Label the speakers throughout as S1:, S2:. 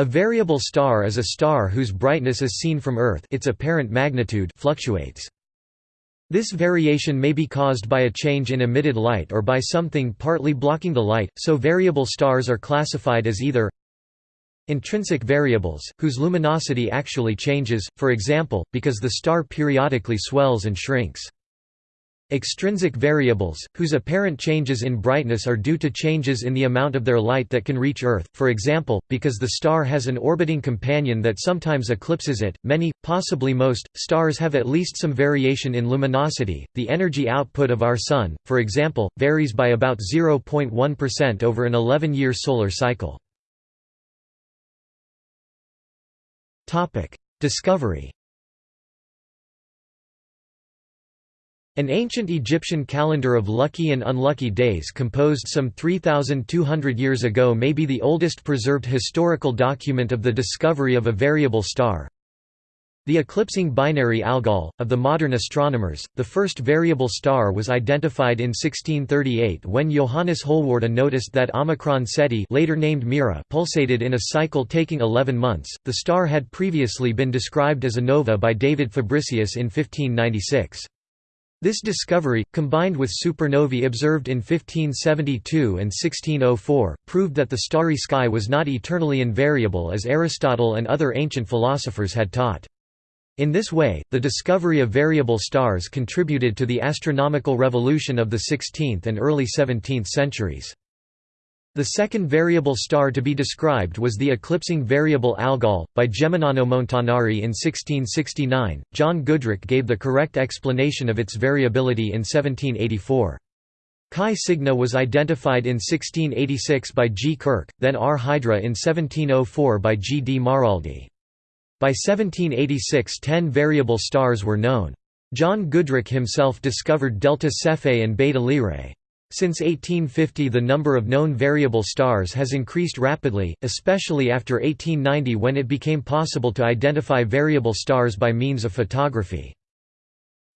S1: A variable star is a star whose brightness as seen from Earth its apparent magnitude fluctuates. This variation may be caused by a change in emitted light or by something partly blocking the light, so variable stars are classified as either intrinsic variables, whose luminosity actually changes, for example, because the star periodically swells and shrinks. Extrinsic variables, whose apparent changes in brightness are due to changes in the amount of their light that can reach Earth, for example, because the star has an orbiting companion that sometimes eclipses it. Many, possibly most, stars have at least some variation in luminosity. The energy output of our Sun, for example, varies by about 0.1% over an 11 year solar cycle. Discovery An ancient Egyptian calendar of lucky and unlucky days composed some 3,200 years ago may be the oldest preserved historical document of the discovery of a variable star. The eclipsing binary Algol, of the modern astronomers, the first variable star was identified in 1638 when Johannes Holwarda noticed that Omicron Ceti later named Mira pulsated in a cycle taking 11 months. The star had previously been described as a nova by David Fabricius in 1596. This discovery, combined with supernovae observed in 1572 and 1604, proved that the starry sky was not eternally invariable as Aristotle and other ancient philosophers had taught. In this way, the discovery of variable stars contributed to the astronomical revolution of the 16th and early 17th centuries. The second variable star to be described was the eclipsing variable Algol, by Geminiano Montanari in 1669. John Goodricke gave the correct explanation of its variability in 1784. Chi Cygni was identified in 1686 by G. Kirch, then R Hydra in 1704 by G. D. Maraldi. By 1786 ten variable stars were known. John Goodricke himself discovered Delta Cephei and Beta Lyrae. Since 1850 the number of known variable stars has increased rapidly, especially after 1890 when it became possible to identify variable stars by means of photography.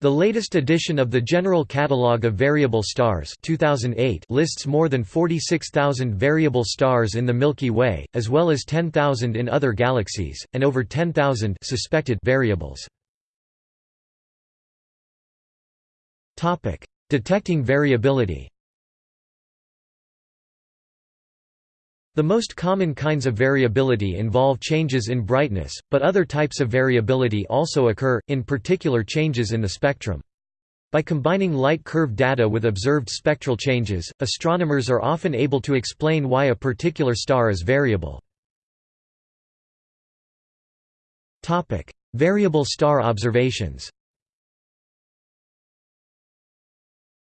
S1: The latest edition of the General Catalogue of Variable Stars 2008 lists more than 46,000 variable stars in the Milky Way, as well as 10,000 in other galaxies, and over 10,000 suspected variables. Detecting variability The most common kinds of variability involve changes in brightness, but other types of variability also occur, in particular changes in the spectrum. By combining light curve data with observed spectral changes, astronomers are often able to explain why a particular star is variable. Variable star observations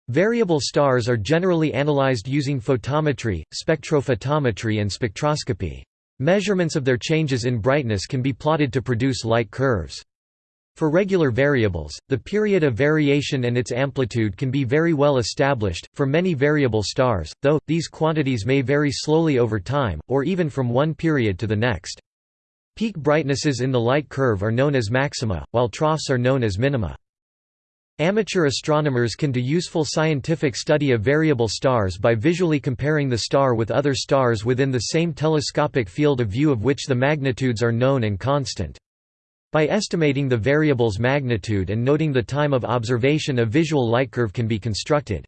S1: Variable stars are generally analyzed using photometry, spectrophotometry and spectroscopy. Measurements of their changes in brightness can be plotted to produce light curves. For regular variables, the period of variation and its amplitude can be very well established, for many variable stars, though, these quantities may vary slowly over time, or even from one period to the next. Peak brightnesses in the light curve are known as maxima, while troughs are known as minima. Amateur astronomers can do useful scientific study of variable stars by visually comparing the star with other stars within the same telescopic field of view of which the magnitudes are known and constant. By estimating the variable's magnitude and noting the time of observation a visual light curve can be constructed.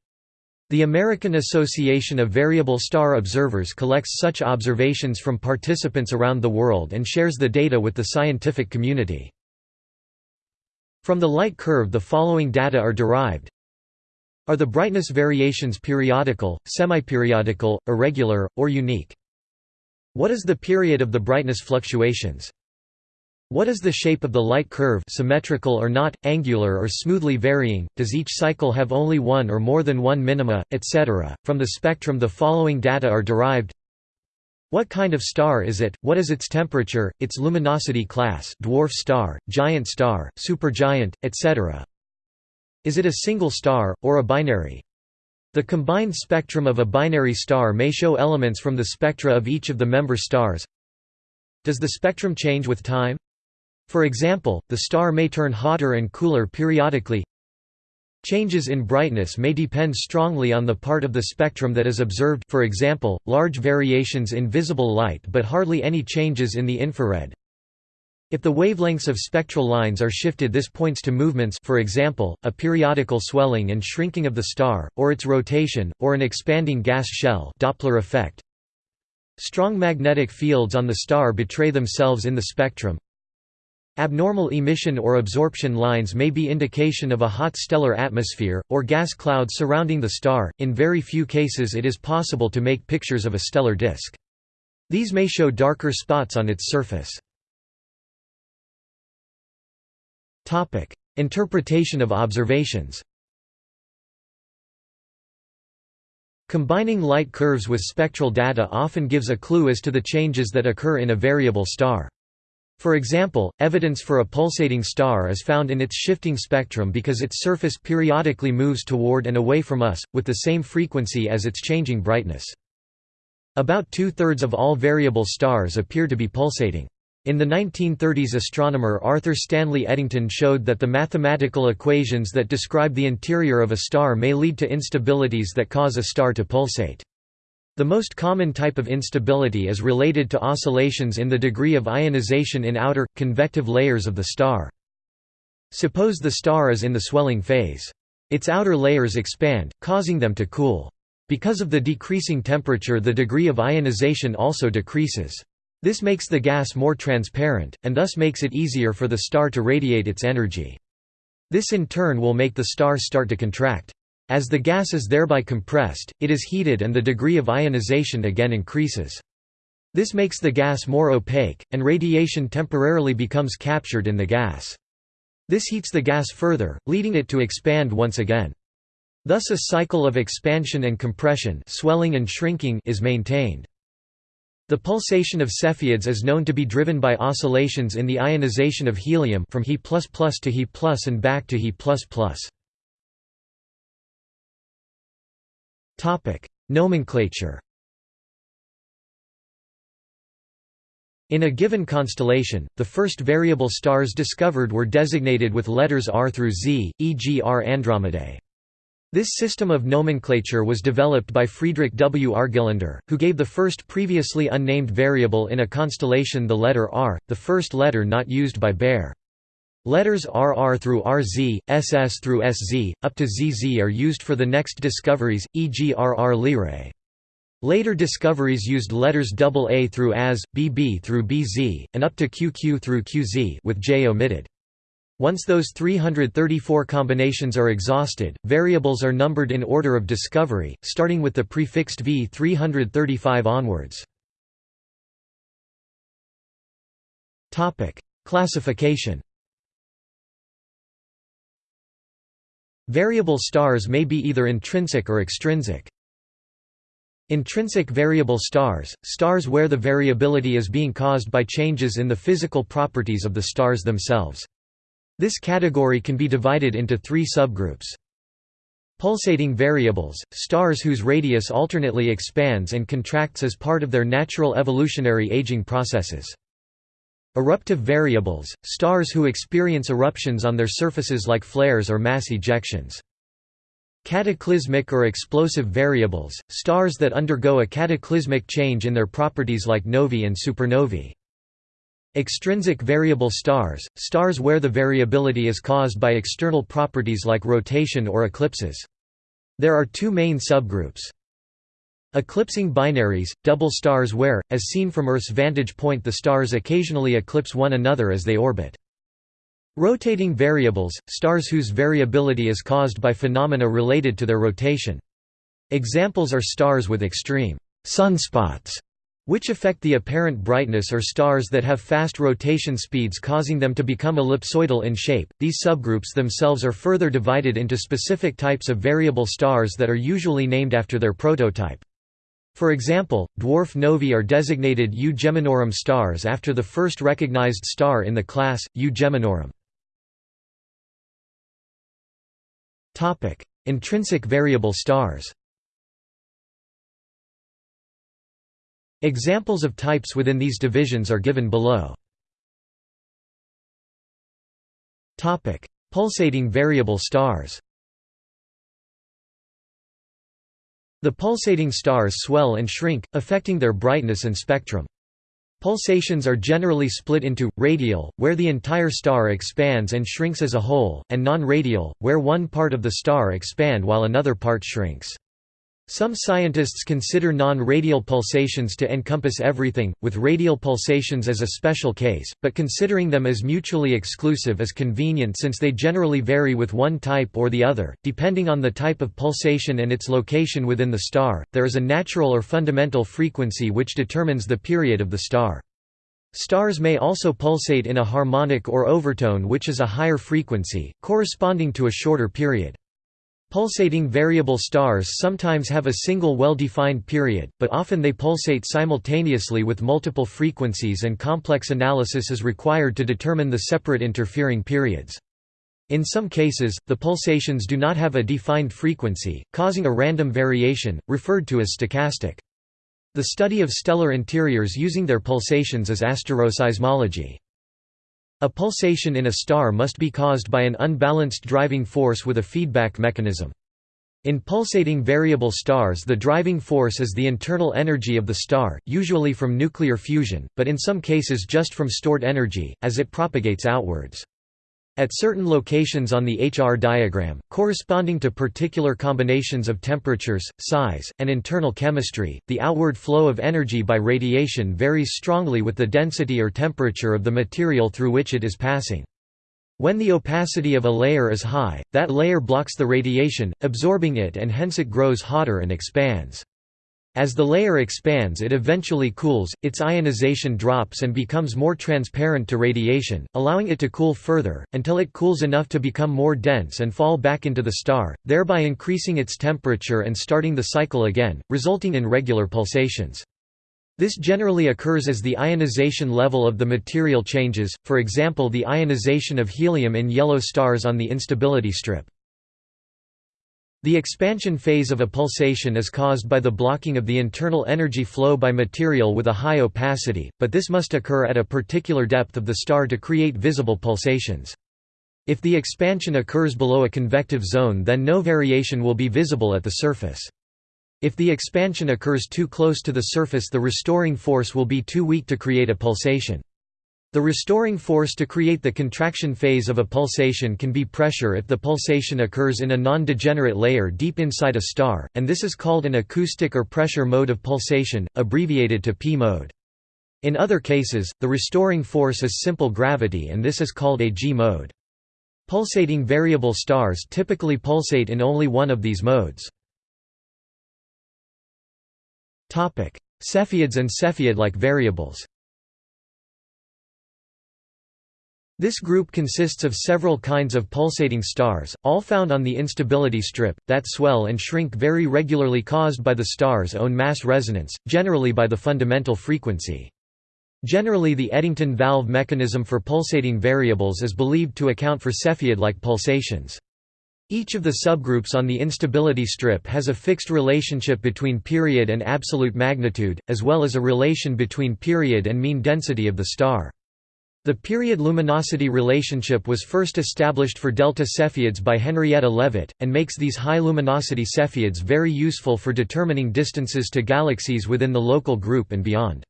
S1: The American Association of Variable Star Observers collects such observations from participants around the world and shares the data with the scientific community. From the light curve the following data are derived. Are the brightness variations periodical, semi-periodical, irregular, or unique? What is the period of the brightness fluctuations? What is the shape of the light curve symmetrical or not, angular or smoothly varying, does each cycle have only one or more than one minima, etc.? From the spectrum the following data are derived what kind of star is it, what is its temperature, its luminosity class dwarf star, giant star, supergiant, etc. Is it a single star, or a binary? The combined spectrum of a binary star may show elements from the spectra of each of the member stars. Does the spectrum change with time? For example, the star may turn hotter and cooler periodically. Changes in brightness may depend strongly on the part of the spectrum that is observed for example, large variations in visible light but hardly any changes in the infrared. If the wavelengths of spectral lines are shifted this points to movements for example, a periodical swelling and shrinking of the star, or its rotation, or an expanding gas shell Doppler effect. Strong magnetic fields on the star betray themselves in the spectrum. Abnormal emission or absorption lines may be indication of a hot stellar atmosphere, or gas clouds surrounding the star. In very few cases it is possible to make pictures of a stellar disk. These may show darker spots on its surface. Interpretation of observations Combining light curves with spectral data often gives a clue as to the changes that occur in a variable star. For example, evidence for a pulsating star is found in its shifting spectrum because its surface periodically moves toward and away from us, with the same frequency as its changing brightness. About two-thirds of all variable stars appear to be pulsating. In the 1930s astronomer Arthur Stanley Eddington showed that the mathematical equations that describe the interior of a star may lead to instabilities that cause a star to pulsate. The most common type of instability is related to oscillations in the degree of ionization in outer, convective layers of the star. Suppose the star is in the swelling phase. Its outer layers expand, causing them to cool. Because of the decreasing temperature the degree of ionization also decreases. This makes the gas more transparent, and thus makes it easier for the star to radiate its energy. This in turn will make the star start to contract. As the gas is thereby compressed, it is heated and the degree of ionization again increases. This makes the gas more opaque, and radiation temporarily becomes captured in the gas. This heats the gas further, leading it to expand once again. Thus a cycle of expansion and compression swelling and shrinking is maintained. The pulsation of Cepheids is known to be driven by oscillations in the ionization of helium from He++ to He+, and back to He++. Topic: Nomenclature. In a given constellation, the first variable stars discovered were designated with letters R through Z, e.g. R Andromedae. This system of nomenclature was developed by Friedrich W. Argelander, who gave the first previously unnamed variable in a constellation the letter R, the first letter not used by Bayer. Letters RR through RZ, SS through SZ, up to ZZ are used for the next discoveries, e.g. RR Lyrae. Later discoveries used letters AA through AS, BB through BZ, and up to QQ through QZ with J omitted. Once those 334 combinations are exhausted, variables are numbered in order of discovery, starting with the prefixed V 335 onwards. Classification Variable stars may be either intrinsic or extrinsic. Intrinsic variable stars, stars where the variability is being caused by changes in the physical properties of the stars themselves. This category can be divided into three subgroups. Pulsating variables, stars whose radius alternately expands and contracts as part of their natural evolutionary aging processes. Eruptive variables, stars who experience eruptions on their surfaces like flares or mass ejections. Cataclysmic or explosive variables, stars that undergo a cataclysmic change in their properties like novae and supernovae. Extrinsic variable stars, stars where the variability is caused by external properties like rotation or eclipses. There are two main subgroups. Eclipsing binaries, double stars where, as seen from Earth's vantage point the stars occasionally eclipse one another as they orbit. Rotating variables, stars whose variability is caused by phenomena related to their rotation. Examples are stars with extreme sunspots, which affect the apparent brightness or stars that have fast rotation speeds causing them to become ellipsoidal in shape. These subgroups themselves are further divided into specific types of variable stars that are usually named after their prototype. For example, dwarf novae are designated U Geminorum stars after the first recognized star in the class, U Geminorum. Intrinsic variable stars Examples of types within these divisions are given below. Pulsating variable stars The pulsating stars swell and shrink, affecting their brightness and spectrum. Pulsations are generally split into, radial, where the entire star expands and shrinks as a whole, and non-radial, where one part of the star expand while another part shrinks. Some scientists consider non-radial pulsations to encompass everything, with radial pulsations as a special case, but considering them as mutually exclusive is convenient since they generally vary with one type or the other, depending on the type of pulsation and its location within the star. There is a natural or fundamental frequency which determines the period of the star. Stars may also pulsate in a harmonic or overtone which is a higher frequency, corresponding to a shorter period. Pulsating variable stars sometimes have a single well-defined period, but often they pulsate simultaneously with multiple frequencies and complex analysis is required to determine the separate interfering periods. In some cases, the pulsations do not have a defined frequency, causing a random variation, referred to as stochastic. The study of stellar interiors using their pulsations is asteroseismology. A pulsation in a star must be caused by an unbalanced driving force with a feedback mechanism. In pulsating variable stars the driving force is the internal energy of the star, usually from nuclear fusion, but in some cases just from stored energy, as it propagates outwards. At certain locations on the HR diagram, corresponding to particular combinations of temperatures, size, and internal chemistry, the outward flow of energy by radiation varies strongly with the density or temperature of the material through which it is passing. When the opacity of a layer is high, that layer blocks the radiation, absorbing it and hence it grows hotter and expands. As the layer expands it eventually cools, its ionization drops and becomes more transparent to radiation, allowing it to cool further, until it cools enough to become more dense and fall back into the star, thereby increasing its temperature and starting the cycle again, resulting in regular pulsations. This generally occurs as the ionization level of the material changes, for example the ionization of helium in yellow stars on the instability strip. The expansion phase of a pulsation is caused by the blocking of the internal energy flow by material with a high opacity, but this must occur at a particular depth of the star to create visible pulsations. If the expansion occurs below a convective zone then no variation will be visible at the surface. If the expansion occurs too close to the surface the restoring force will be too weak to create a pulsation. The restoring force to create the contraction phase of a pulsation can be pressure if the pulsation occurs in a non-degenerate layer deep inside a star, and this is called an acoustic or pressure mode of pulsation, abbreviated to P mode. In other cases, the restoring force is simple gravity and this is called a G mode. Pulsating variable stars typically pulsate in only one of these modes. Cepheids and Cepheid-like variables This group consists of several kinds of pulsating stars, all found on the instability strip, that swell and shrink very regularly caused by the star's own mass resonance, generally by the fundamental frequency. Generally the Eddington valve mechanism for pulsating variables is believed to account for Cepheid-like pulsations. Each of the subgroups on the instability strip has a fixed relationship between period and absolute magnitude, as well as a relation between period and mean density of the star. The period luminosity relationship was first established for delta Cepheids by Henrietta Leavitt, and makes these high luminosity Cepheids very useful for determining distances to galaxies within the local group and beyond.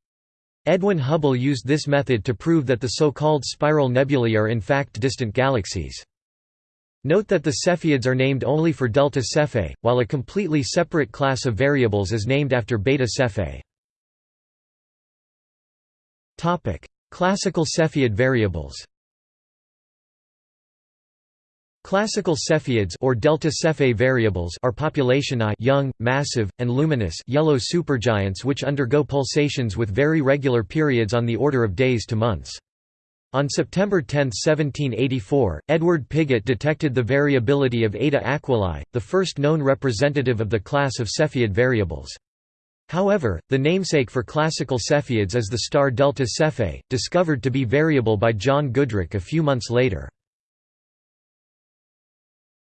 S1: Edwin Hubble used this method to prove that the so-called spiral nebulae are in fact distant galaxies. Note that the Cepheids are named only for delta Cephei, while a completely separate class of variables is named after beta Cephei. Classical Cepheid variables Classical Cepheids or delta Cepheid variables are population I young, massive, and luminous yellow supergiants which undergo pulsations with very regular periods on the order of days to months. On September 10, 1784, Edward Pigott detected the variability of Eta Aquilae, the first known representative of the class of Cepheid variables. However, the namesake for classical Cepheids is the star Delta Cephei, discovered to be variable by John Goodricke a few months later.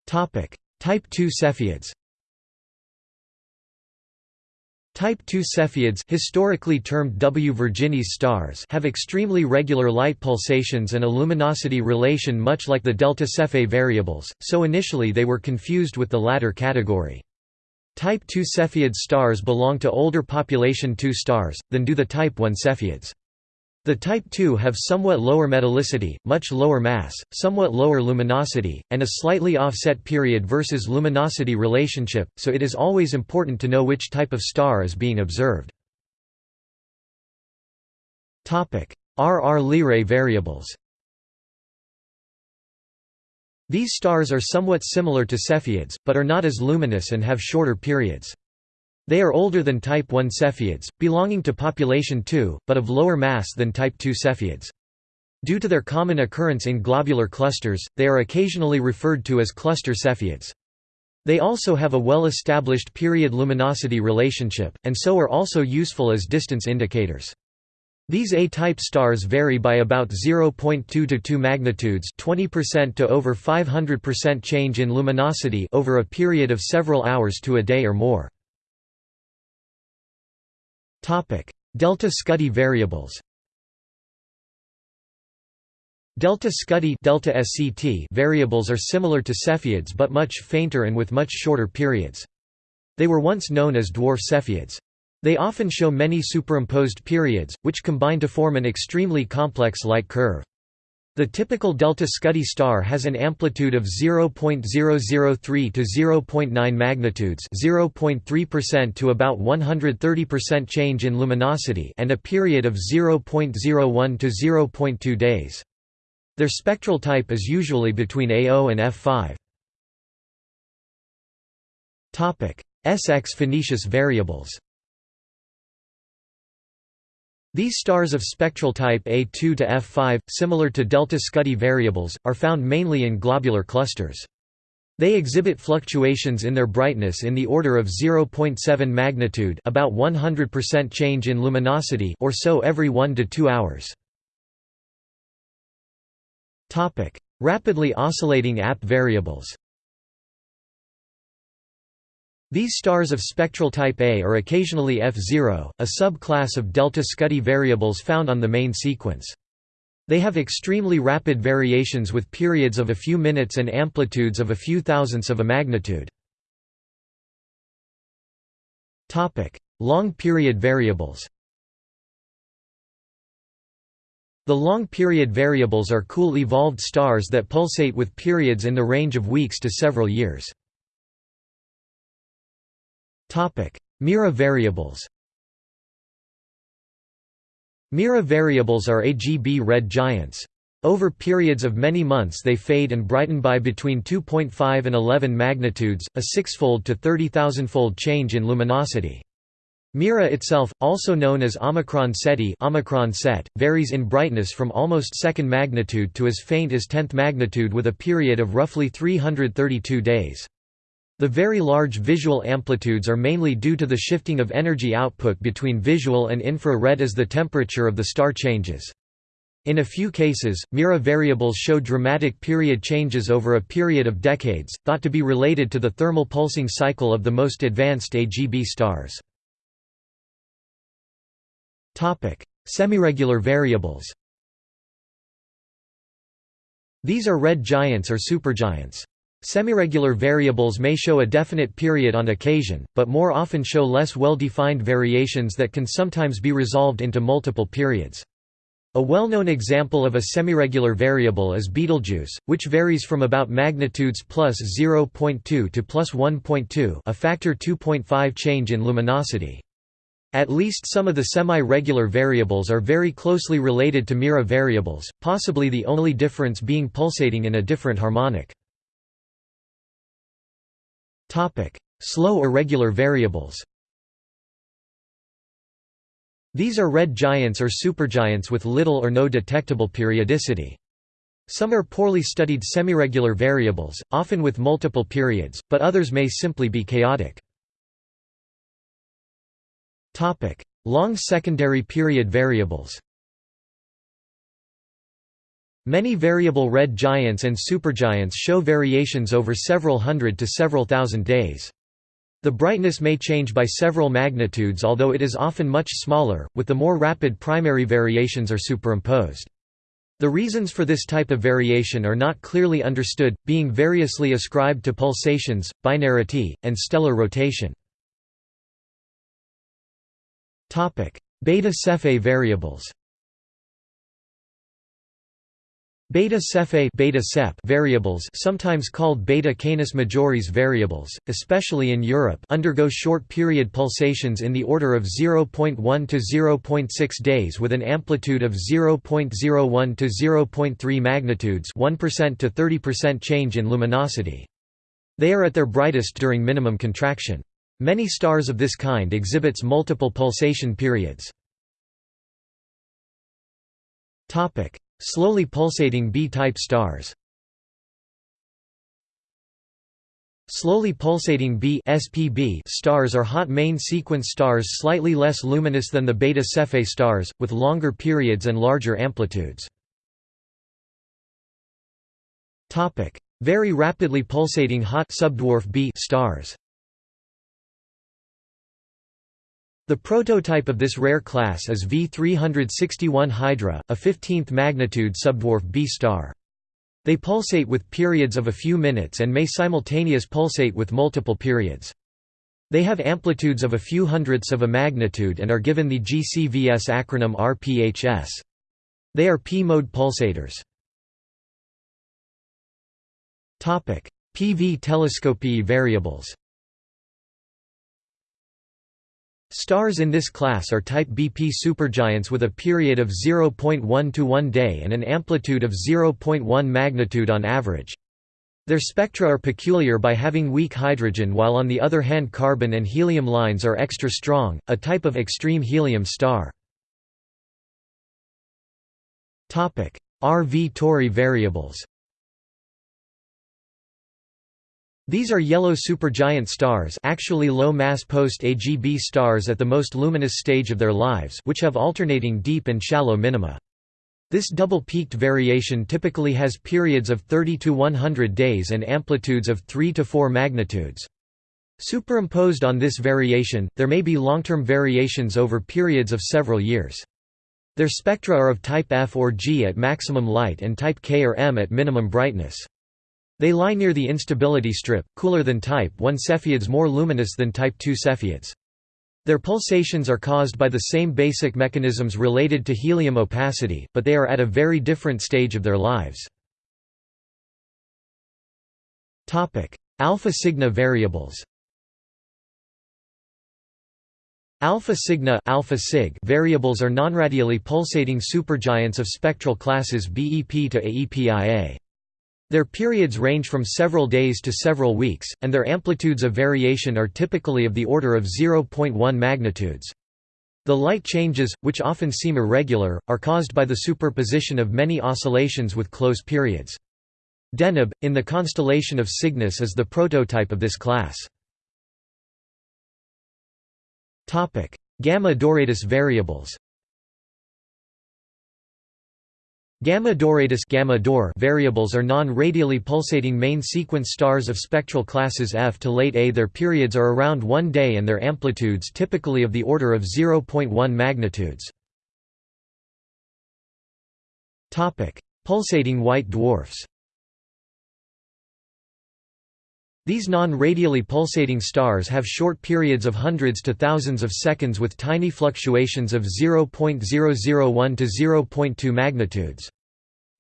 S1: Type II Cepheids Type II Cepheids historically termed W Virginis stars have extremely regular light pulsations and a luminosity relation much like the delta Cephei variables, so initially they were confused with the latter category. Type II Cepheid stars belong to older population II stars, than do the Type I Cepheids. The Type II have somewhat lower metallicity, much lower mass, somewhat lower luminosity, and a slightly offset period versus luminosity relationship, so it is always important to know which type of star is being observed. RR Lyrae variables These stars are somewhat similar to Cepheids, but are not as luminous and have shorter periods. They are older than Type I Cepheids, belonging to population II, but of lower mass than Type II Cepheids. Due to their common occurrence in globular clusters, they are occasionally referred to as cluster Cepheids. They also have a well-established period luminosity relationship, and so are also useful as distance indicators. These A-type stars vary by about 0.2 to 2 magnitudes 20% to over 500% change in luminosity over a period of several hours to a day or more. Topic: Delta Scuti variables Delta Scuti delta SCT variables are similar to Cepheids but much fainter and with much shorter periods. They were once known as dwarf Cepheids. They often show many superimposed periods, which combine to form an extremely complex light curve. The typical delta Scuti star has an amplitude of 0.003 to 0.9 magnitudes 0.3% to about 130% change in luminosity and a period of 0.01 to 0.2 days. Their spectral type is usually between A0 and F5. Topic: SX Phoenicis variables these stars of spectral type A2 to F5, similar to delta Scuti variables, are found mainly in globular clusters. They exhibit fluctuations in their brightness in the order of 0.7 magnitude about 100% change in luminosity or so every 1 to 2 hours. Rapidly oscillating AP variables these stars of spectral type A are occasionally F0, a subclass of delta Scuti variables found on the main sequence. They have extremely rapid variations with periods of a few minutes and amplitudes of a few thousandths of a magnitude. Long period variables The long period variables are cool evolved stars that pulsate with periods in the range of weeks to several years. Mira variables Mira variables are AGB red giants. Over periods of many months they fade and brighten by between 2.5 and 11 magnitudes, a sixfold to 30,000-fold change in luminosity. Mira itself, also known as Omicron Ceti Omicron Set, varies in brightness from almost second magnitude to as faint as tenth magnitude with a period of roughly 332 days. The very large visual amplitudes are mainly due to the shifting of energy output between visual and infra-red as the temperature of the star changes. In a few cases, Mira variables show dramatic period changes over a period of decades, thought to be related to the thermal pulsing cycle of the most advanced AGB stars. Semiregular variables These are red giants or supergiants. Semiregular variables may show a definite period on occasion, but more often show less well-defined variations that can sometimes be resolved into multiple periods. A well-known example of a semiregular variable is Betelgeuse, which varies from about magnitudes plus 0.2 to plus 1.2 a factor 2.5 change in luminosity. At least some of the semi-regular variables are very closely related to Mira variables, possibly the only difference being pulsating in a different harmonic. Topic: Slow irregular variables. These are red giants or supergiants with little or no detectable periodicity. Some are poorly studied semiregular variables, often with multiple periods, but others may simply be chaotic. Long secondary period variables Many variable red giants and supergiants show variations over several hundred to several thousand days. The brightness may change by several magnitudes although it is often much smaller, with the more rapid primary variations are superimposed. The reasons for this type of variation are not clearly understood, being variously ascribed to pulsations, binarity, and stellar rotation. Beta Cephei variables Beta Cephei beta -cep variables sometimes called beta Canis majoris variables, especially in Europe undergo short-period pulsations in the order of 0.1 to 0.6 days with an amplitude of 0.01 to 0.3 magnitudes 1% to 30% change in luminosity. They are at their brightest during minimum contraction. Many stars of this kind exhibits multiple pulsation periods. Slowly pulsating B-type stars. Slowly pulsating B SPB stars are hot main sequence stars slightly less luminous than the Beta Cephei stars, with longer periods and larger amplitudes. Very rapidly pulsating hot subdwarf B stars The prototype of this rare class is V361 Hydra, a 15th magnitude subdwarf B star. They pulsate with periods of a few minutes and may simultaneous pulsate with multiple periods. They have amplitudes of a few hundredths of a magnitude and are given the GCVS acronym RPHS. They are P-mode pulsators. PV Telescopii variables Stars in this class are type BP supergiants with a period of 0.1 to 1 day and an amplitude of 0.1 magnitude on average. Their spectra are peculiar by having weak hydrogen while on the other hand carbon and helium lines are extra strong, a type of extreme helium star. RV Tauri variables These are yellow supergiant stars actually low-mass post-AGB stars at the most luminous stage of their lives which have alternating deep and shallow minima. This double-peaked variation typically has periods of 30 to 100 days and amplitudes of 3 to 4 magnitudes. Superimposed on this variation, there may be long-term variations over periods of several years. Their spectra are of type F or G at maximum light and type K or M at minimum brightness. They lie near the instability strip, cooler than type 1 Cepheids more luminous than type 2 Cepheids. Their pulsations are caused by the same basic mechanisms related to helium opacity, but they are at a very different stage of their lives. Alpha Cygni variables Alpha Cygni alpha Cygni variables are nonradially pulsating supergiants of spectral classes BEP to AEPIA. Their periods range from several days to several weeks, and their amplitudes of variation are typically of the order of 0.1 magnitudes. The light changes, which often seem irregular, are caused by the superposition of many oscillations with close periods. Deneb, in the constellation of Cygnus is the prototype of this class. Gamma Doradus variables Gamma Doradus gamma Dor variables are non-radially pulsating main sequence stars of spectral classes F to late A. Their periods are around one day and their amplitudes typically of the order of 0.1 magnitudes. Pulsating white dwarfs These non-radially pulsating stars have short periods of hundreds to thousands of seconds with tiny fluctuations of 0.001 to 0.2 magnitudes.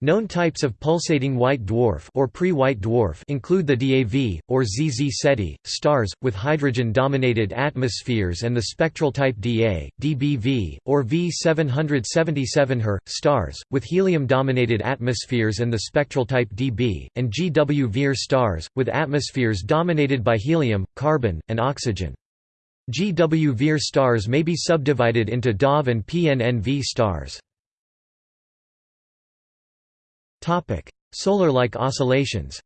S1: Known types of pulsating white dwarf or pre-white dwarf include the DAV or ZZ Ceti stars with hydrogen-dominated atmospheres and the spectral type DA, DBV or V777 Her stars with helium-dominated atmospheres and the spectral type DB, and GW Vir stars with atmospheres dominated by helium, carbon, and oxygen. GW Vir stars may be subdivided into DAV and PNNV stars. Solar-like oscillations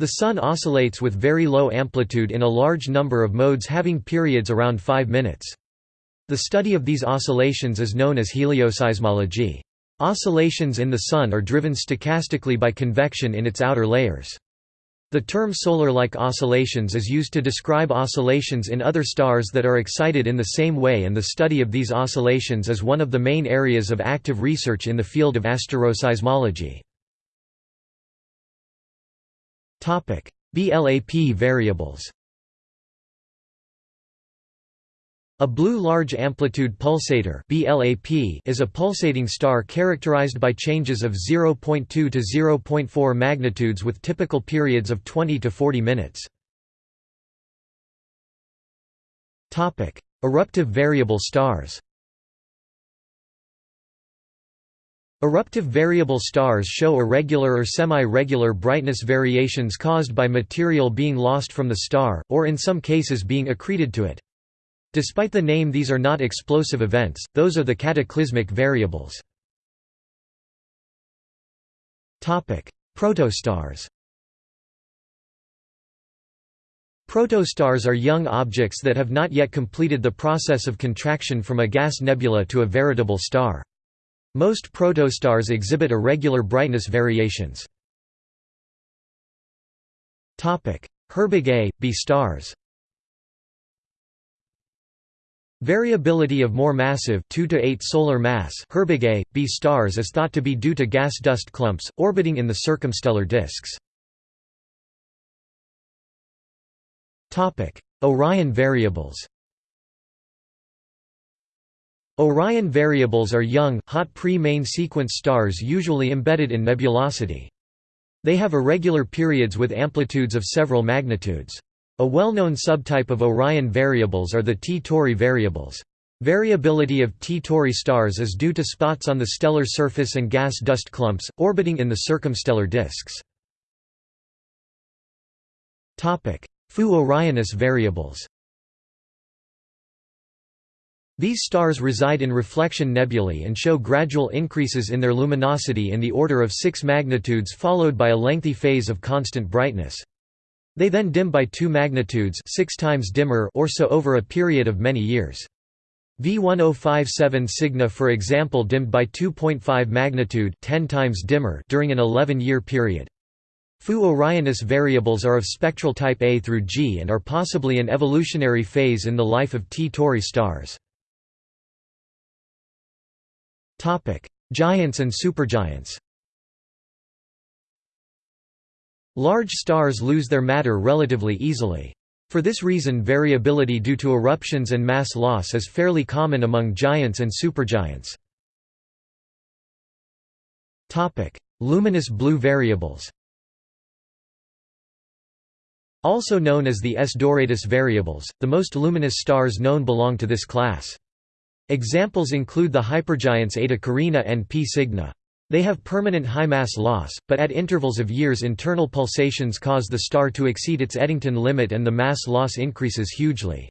S1: The Sun oscillates with very low amplitude in a large number of modes having periods around 5 minutes. The study of these oscillations is known as helioseismology. Oscillations in the Sun are driven stochastically by convection in its outer layers. The term solar-like oscillations is used to describe oscillations in other stars that are excited in the same way and the study of these oscillations is one of the main areas of active research in the field of asteroseismology. BLAP variables A blue large amplitude pulsator is a pulsating star characterized by changes of 0.2 to 0.4 magnitudes with typical periods of 20 to 40 minutes. Eruptive variable stars Eruptive variable stars show irregular or semi-regular brightness variations caused by material being lost from the star, or in some cases being accreted to it. Despite the name these are not explosive events, those are the cataclysmic variables. Protostars Protostars are young objects that have not yet completed the process of contraction from a gas nebula to a veritable star. Most protostars exhibit irregular brightness variations. Herbig A, B stars Variability of more massive 2 to 8 solar mass Herbig A, B stars is thought to be due to gas dust clumps, orbiting in the circumstellar disks. Orion variables Orion variables are young, hot pre-main sequence stars usually embedded in nebulosity. They have irregular periods with amplitudes of several magnitudes. A well-known subtype of Orion variables are the T Tauri variables. Variability of T Tauri stars is due to spots on the stellar surface and gas dust clumps, orbiting in the circumstellar disks. Fu Orionis variables These stars reside in reflection nebulae and show gradual increases in their luminosity in the order of 6 magnitudes followed by a lengthy phase of constant brightness. They then dim by 2 magnitudes 6 times dimmer or so over a period of many years. V1057 Cygni for example dimmed by 2.5 magnitude 10 times dimmer during an 11-year period. Fu Orionis variables are of spectral type A through G and are possibly an evolutionary phase in the life of T Tauri stars. Giants and supergiants Large stars lose their matter relatively easily. For this reason variability due to eruptions and mass loss is fairly common among giants and supergiants. Luminous blue variables Also known as the S Doradus variables, the most luminous stars known belong to this class. Examples include the hypergiants Eta Carina and P Cygni. They have permanent high mass loss, but at intervals of years internal pulsations cause the star to exceed its Eddington limit and the mass loss increases hugely.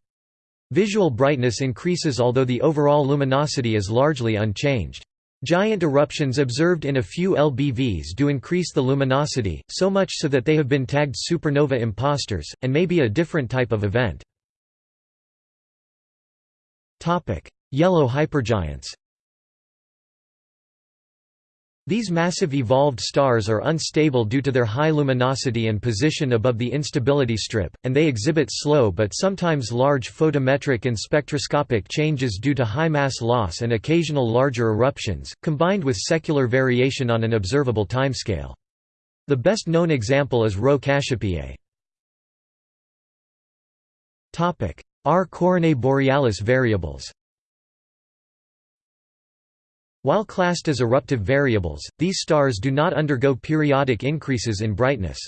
S1: Visual brightness increases although the overall luminosity is largely unchanged. Giant eruptions observed in a few LBVs do increase the luminosity, so much so that they have been tagged supernova imposters, and may be a different type of event. Yellow hypergiants these massive evolved stars are unstable due to their high luminosity and position above the instability strip, and they exhibit slow but sometimes large photometric and spectroscopic changes due to high mass loss and occasional larger eruptions, combined with secular variation on an observable timescale. The best known example is Rho Cassiopeiae. R Coronae Borealis variables while classed as eruptive variables, these stars do not undergo periodic increases in brightness.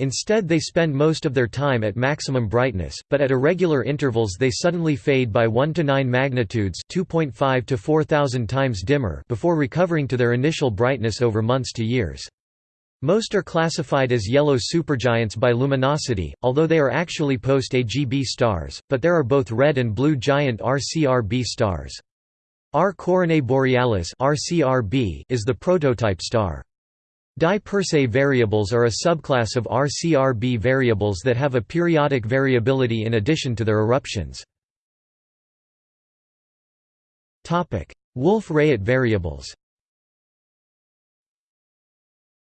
S1: Instead they spend most of their time at maximum brightness, but at irregular intervals they suddenly fade by 1 to 9 magnitudes 2.5 to 4000 times dimmer before recovering to their initial brightness over months to years. Most are classified as yellow supergiants by luminosity, although they are actually post-AGB stars, but there are both red and blue giant RCRB stars. R Coronae Borealis is the prototype star. DY Persei variables are a subclass of RCRB variables that have a periodic variability in addition to their eruptions. Wolf-Rayet variables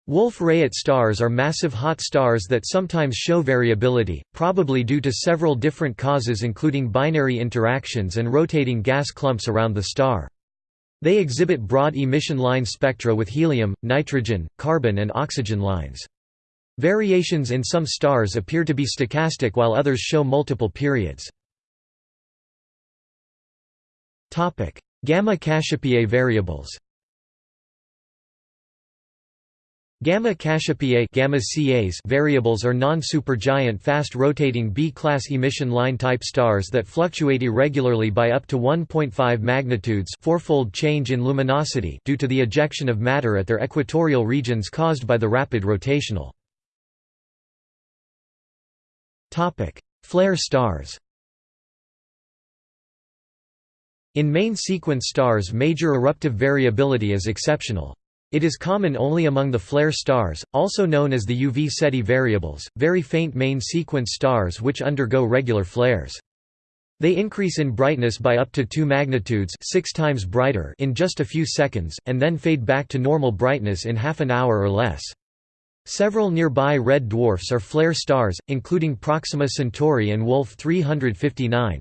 S1: Wolf-Rayet stars are massive hot stars that sometimes show variability, probably due to several different causes including binary interactions and rotating gas clumps around the star. They exhibit broad emission line spectra with helium, nitrogen, carbon and oxygen lines. Variations in some stars appear to be stochastic while others show multiple periods. Gamma Cassiopeiae variables Gamma Cassiopeiae CAs variables are non-supergiant fast-rotating B-class emission line-type stars that fluctuate irregularly by up to 1.5 magnitudes fourfold change in luminosity due to the ejection of matter at their equatorial regions caused by the rapid rotational. Flare stars In main sequence stars major eruptive variability is exceptional. It is common only among the flare stars, also known as the UV Ceti variables, very faint main sequence stars which undergo regular flares. They increase in brightness by up to 2 magnitudes 6 times brighter in just a few seconds, and then fade back to normal brightness in half an hour or less. Several nearby red dwarfs are flare stars, including Proxima Centauri and Wolf 359.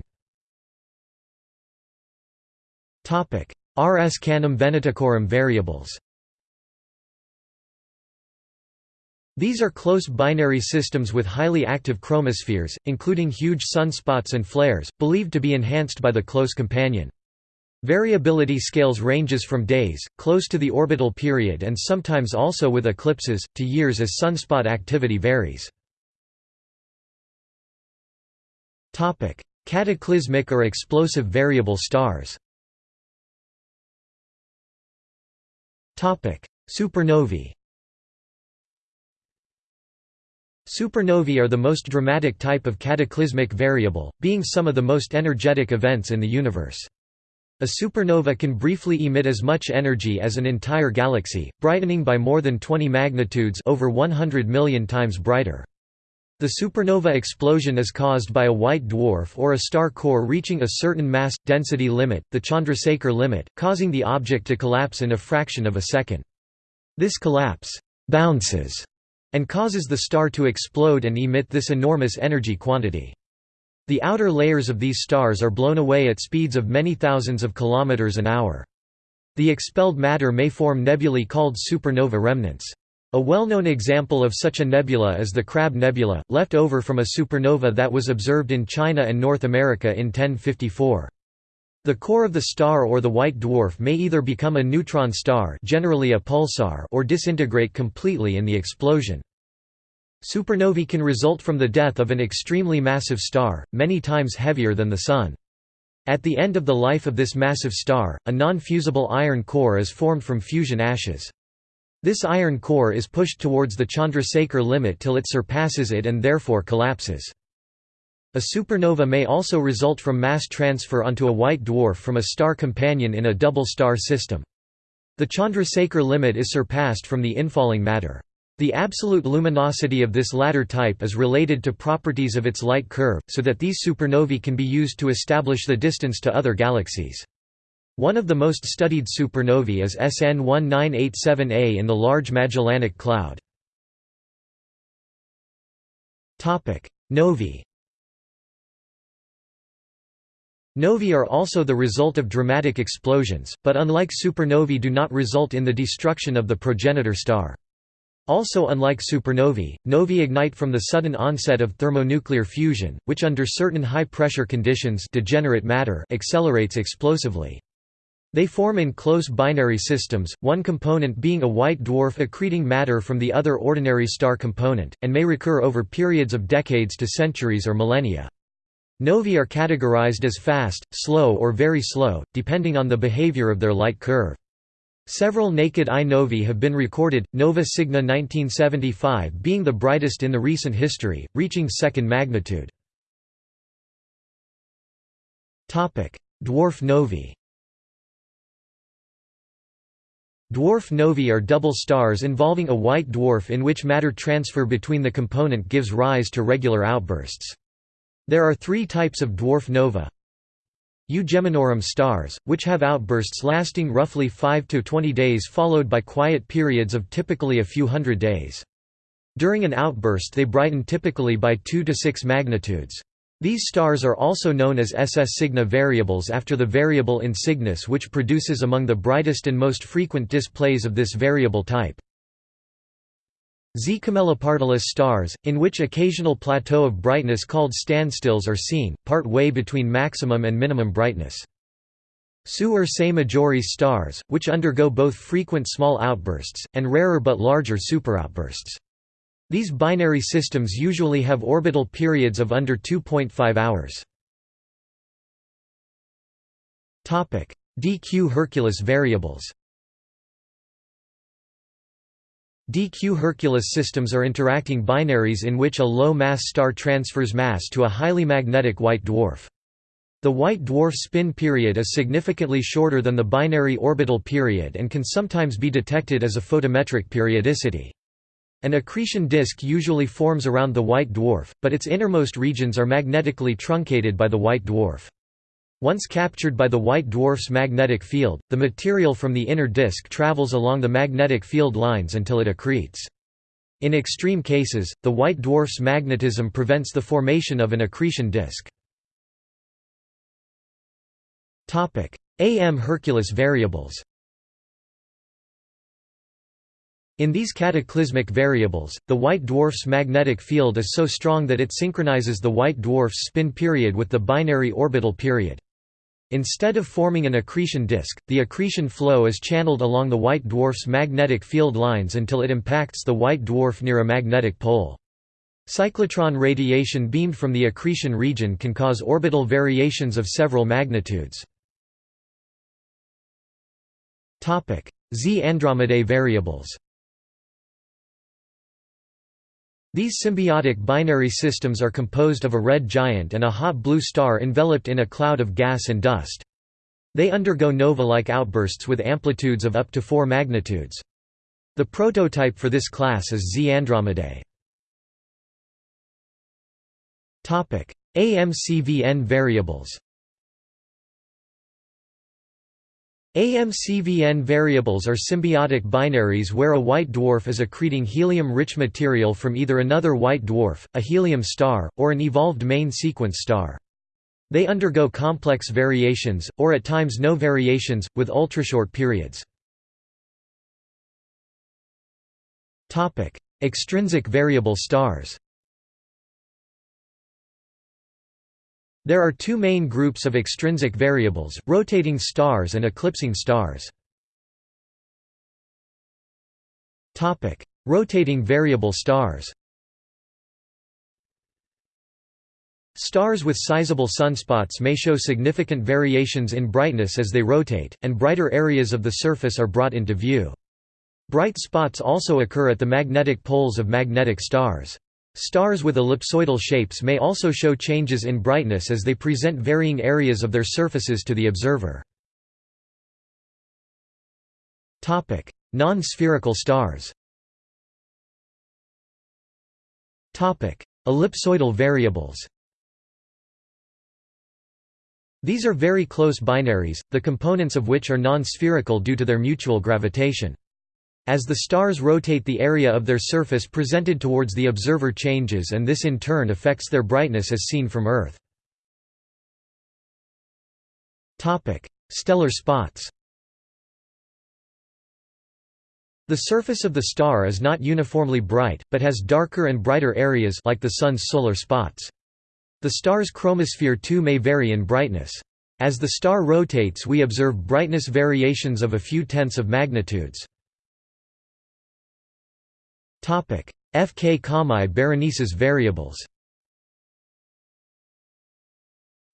S1: RS Canum Venaticorum variables These are close binary systems with highly active chromospheres, including huge sunspots and flares, believed to be enhanced by the close companion. Variability scales ranges from days, close to the orbital period and sometimes also with eclipses, to years as sunspot activity varies. Cataclysmic or explosive variable stars Supernovae Supernovae are the most dramatic type of cataclysmic variable, being some of the most energetic events in the universe. A supernova can briefly emit as much energy as an entire galaxy, brightening by more than 20 magnitudes over 100 million times brighter. The supernova explosion is caused by a white dwarf or a star core reaching a certain mass density limit, the Chandrasekhar limit, causing the object to collapse in a fraction of a second. This collapse bounces and causes the star to explode and emit this enormous energy quantity. The outer layers of these stars are blown away at speeds of many thousands of kilometers an hour. The expelled matter may form nebulae called supernova remnants. A well-known example of such a nebula is the Crab Nebula, left over from a supernova that was observed in China and North America in 1054. The core of the star or the white dwarf may either become a neutron star generally a pulsar or disintegrate completely in the explosion. Supernovae can result from the death of an extremely massive star, many times heavier than the Sun. At the end of the life of this massive star, a non-fusible iron core is formed from fusion ashes. This iron core is pushed towards the Chandrasekhar limit till it surpasses it and therefore collapses. A supernova may also result from mass transfer onto a white dwarf from a star companion in a double star system. The Chandrasekhar limit is surpassed from the infalling matter. The absolute luminosity of this latter type is related to properties of its light curve, so that these supernovae can be used to establish the distance to other galaxies. One of the most studied supernovae is SN 1987A in the Large Magellanic Cloud. Novae Novae are also the result of dramatic explosions, but unlike supernovae do not result in the destruction of the progenitor star. Also unlike supernovae, novae ignite from the sudden onset of thermonuclear fusion, which under certain high-pressure conditions degenerate matter accelerates explosively. They form in close binary systems, one component being a white dwarf accreting matter from the other ordinary star component, and may recur over periods of decades to centuries or millennia. Novae are categorized as fast, slow or very slow, depending on the behavior of their light curve. Several naked-eye novae have been recorded, Nova Cygni 1975 being the brightest in the recent history, reaching second magnitude. Dwarf novae Dwarf novae are double stars involving a white dwarf in which matter transfer between the component gives rise to regular outbursts. There are three types of dwarf nova. U Geminorum stars, which have outbursts lasting roughly 5 to 20 days followed by quiet periods of typically a few hundred days. During an outburst they brighten typically by 2 to 6 magnitudes. These stars are also known as SS Cygni variables after the variable in Cygnus which produces among the brightest and most frequent displays of this variable type. Z Camelopardalis stars, in which occasional plateau of brightness called standstills are seen, part way between maximum and minimum brightness. Su Ursae Majoris stars, which undergo both frequent small outbursts, and rarer but larger superoutbursts. These binary systems usually have orbital periods of under 2.5 hours. DQ Herculis variables DQ Herculis systems are interacting binaries in which a low-mass star transfers mass to a highly magnetic white dwarf. The white dwarf spin period is significantly shorter than the binary orbital period and can sometimes be detected as a photometric periodicity. An accretion disk usually forms around the white dwarf, but its innermost regions are magnetically truncated by the white dwarf. Once captured by the white dwarf's magnetic field, the material from the inner disk travels along the magnetic field lines until it accretes. In extreme cases, the white dwarf's magnetism prevents the formation of an accretion disk. AM Herculis variables In these cataclysmic variables, the white dwarf's magnetic field is so strong that it synchronizes the white dwarf's spin period with the binary orbital period. Instead of forming an accretion disk, the accretion flow is channeled along the white dwarf's magnetic field lines until it impacts the white dwarf near a magnetic pole. Cyclotron radiation beamed from the accretion region can cause orbital variations of several magnitudes. Z Andromedae variables These symbiotic binary systems are composed of a red giant and a hot blue star enveloped in a cloud of gas and dust. They undergo nova-like outbursts with amplitudes of up to 4 magnitudes. The prototype for this class is Z Andromedae. AMCVN variables AMCVN variables are symbiotic binaries where a white dwarf is accreting helium-rich material from either another white dwarf, a helium star, or an evolved main sequence star. They undergo complex variations, or at times no variations, with ultrashort periods. Extrinsic variable stars There are two main groups of extrinsic variables, rotating stars and eclipsing stars. rotating variable stars Stars with sizable sunspots may show significant variations in brightness as they rotate, and brighter areas of the surface are brought into view. Bright spots also occur at the magnetic poles of magnetic stars. Stars with ellipsoidal shapes may also show changes in brightness as they present varying areas of their surfaces to the observer. Non-spherical stars Ellipsoidal variables These are very close binaries, the components of which are non-spherical due to their mutual gravitation. As the stars rotate the area of their surface presented towards the observer changes and this in turn affects their brightness as seen from Earth. Stellar spots The surface of the star is not uniformly bright, but has darker and brighter areas like the Sun's solar spots. The star's chromosphere too may vary in brightness. As the star rotates we observe brightness variations of a few tenths of magnitudes. Fk Comae Berenices variables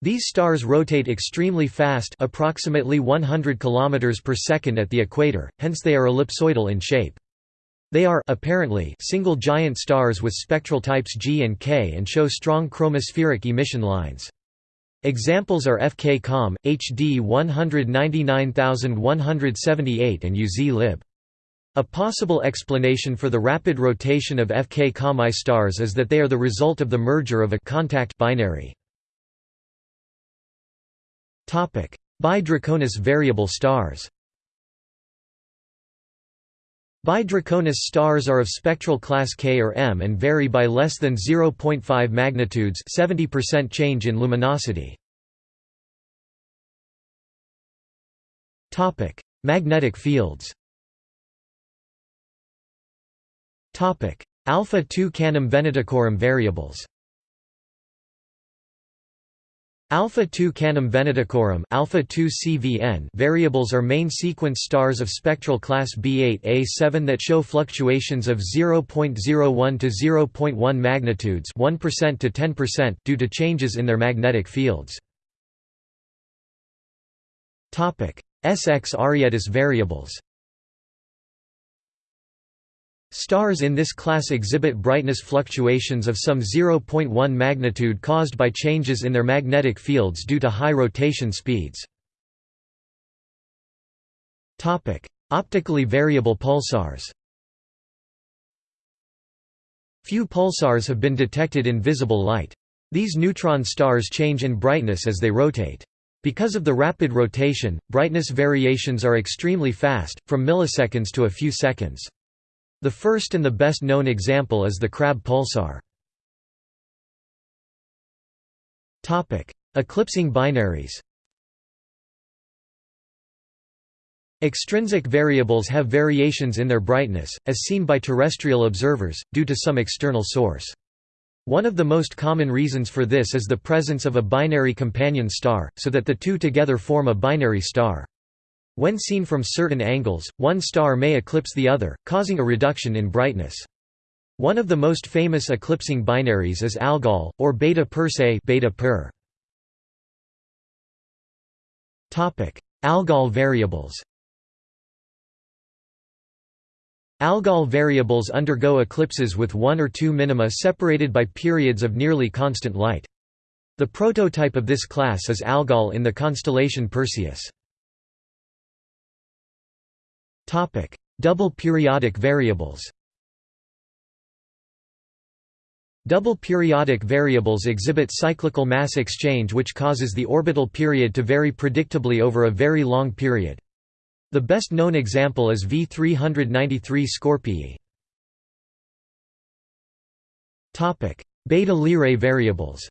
S1: These stars rotate extremely fast approximately 100 km per second at the equator, hence they are ellipsoidal in shape. They are apparently single giant stars with spectral types G and K and show strong chromospheric emission lines. Examples are FK Com, HD 199178 and UZ lib. A possible explanation for the rapid rotation of FK Comae stars is that they are the result of the merger of a contact binary. BY Draconis variable stars BY Draconis stars are of spectral class K or M and vary by less than 0.5 magnitudes 70% change in luminosity. Topic: Magnetic fields Alpha 2 Canum Venaticorum variables Alpha 2 Canum Venaticorum Alpha 2 CVN variables are main sequence stars of spectral class B8A7 that show fluctuations of 0.01 to 0.1 magnitudes 1% to 10% due to changes in their magnetic fields. Topic: SX Arietis variables. Stars in this class exhibit brightness fluctuations of some 0.1 magnitude caused by changes in their magnetic fields due to high rotation speeds. Optically variable pulsars Few pulsars have been detected in visible light. These neutron stars change in brightness as they rotate. Because of the rapid rotation, brightness variations are extremely fast, from milliseconds to a few seconds. The first and the best known example is the Crab pulsar. Eclipsing binaries Extrinsic variables have variations in their brightness, as seen by terrestrial observers, due to some external source. One of the most common reasons for this is the presence of a binary companion star, so that the two together form a binary star. When seen from certain angles, one star may eclipse the other, causing a reduction in brightness. One of the most famous eclipsing binaries is Algol, or Beta Persei beta -per. Algol variables Algol variables undergo eclipses with one or two minima separated by periods of nearly constant light. The prototype of this class is Algol in the constellation Perseus. Double periodic variables Double periodic variables exhibit cyclical mass exchange which causes the orbital period to vary predictably over a very long period. The best known example is V393 Scorpii. Beta Lyrae variables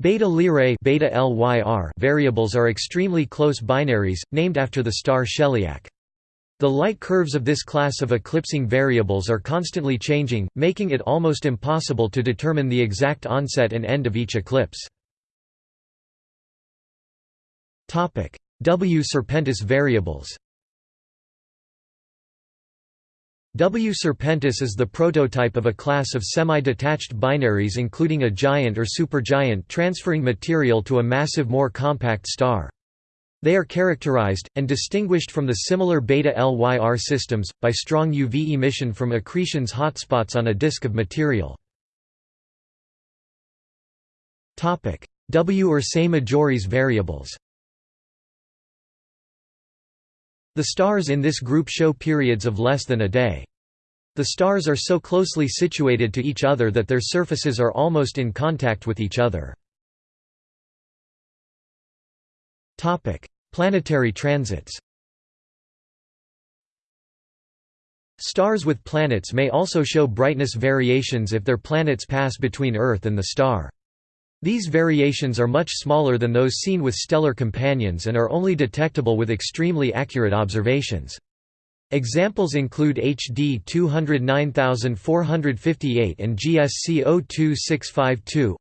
S1: Beta Lyrae beta LYR variables are extremely close binaries, named after the star Sheliak. The light curves of this class of eclipsing variables are constantly changing, making it almost impossible to determine the exact onset and end of each eclipse. W Serpentis variables W Serpentis is the prototype of a class of semi-detached binaries including a giant or supergiant transferring material to a massive more compact star. They are characterized, and distinguished from the similar beta-LYR systems, by strong UV emission from accretions hotspots on a disk of material. W Ursae Majoris variables The stars in this group show periods of less than a day. The stars are so closely situated to each other that their surfaces are almost in contact with each other. Planetary transits Stars with planets may also show brightness variations if their planets pass between Earth and the star. These variations are much smaller than those seen with stellar companions and are only detectable with extremely accurate observations. Examples include HD 209458 and GSC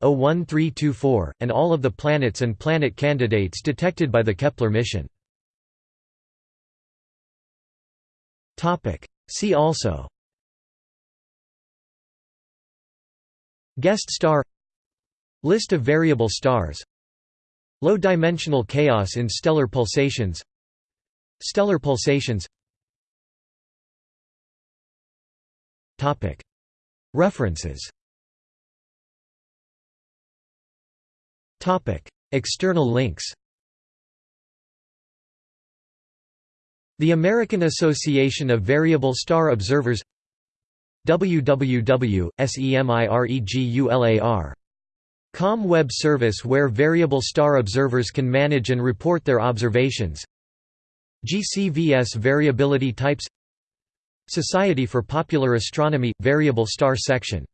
S1: 02652-01324, and all of the planets and planet candidates detected by the Kepler mission. See also Guest star List of variable stars. Low-dimensional chaos in stellar pulsations. Stellar pulsations. References. External links. The American Association of Variable Star Observers. Www.semiregular Com web service where variable star observers can manage and report their observations. GCVS variability types. Society for Popular Astronomy – Variable Star Section